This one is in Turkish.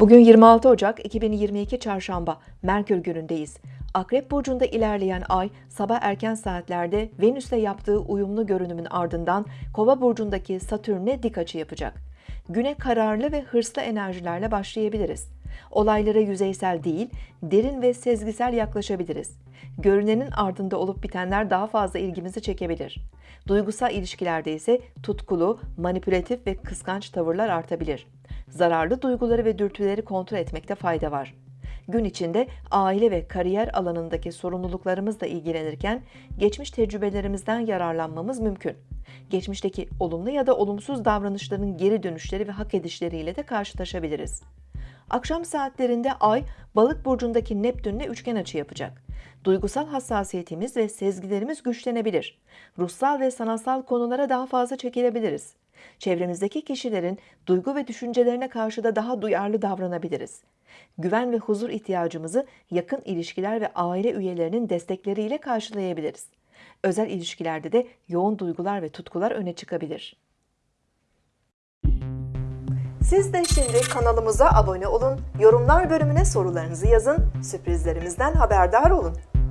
Bugün 26 Ocak 2022 Çarşamba, Merkür günündeyiz. Akrep Burcu'nda ilerleyen ay, sabah erken saatlerde Venüs'le yaptığı uyumlu görünümün ardından Kova Burcu'ndaki Satürn'e dik açı yapacak. Güne kararlı ve hırslı enerjilerle başlayabiliriz. Olaylara yüzeysel değil, derin ve sezgisel yaklaşabiliriz. Görünenin ardında olup bitenler daha fazla ilgimizi çekebilir. Duygusal ilişkilerde ise tutkulu, manipülatif ve kıskanç tavırlar artabilir. Zararlı duyguları ve dürtüleri kontrol etmekte fayda var. Gün içinde aile ve kariyer alanındaki sorumluluklarımızla ilgilenirken geçmiş tecrübelerimizden yararlanmamız mümkün. Geçmişteki olumlu ya da olumsuz davranışların geri dönüşleri ve hak edişleriyle de karşılaşabiliriz. Akşam saatlerinde Ay, Balık burcundaki Neptünle üçgen açı yapacak. Duygusal hassasiyetimiz ve sezgilerimiz güçlenebilir. Ruhsal ve sanatsal konulara daha fazla çekilebiliriz. Çevremizdeki kişilerin duygu ve düşüncelerine karşı da daha duyarlı davranabiliriz. Güven ve huzur ihtiyacımızı yakın ilişkiler ve aile üyelerinin destekleriyle karşılayabiliriz. Özel ilişkilerde de yoğun duygular ve tutkular öne çıkabilir. Siz de şimdi kanalımıza abone olun, yorumlar bölümüne sorularınızı yazın, sürprizlerimizden haberdar olun.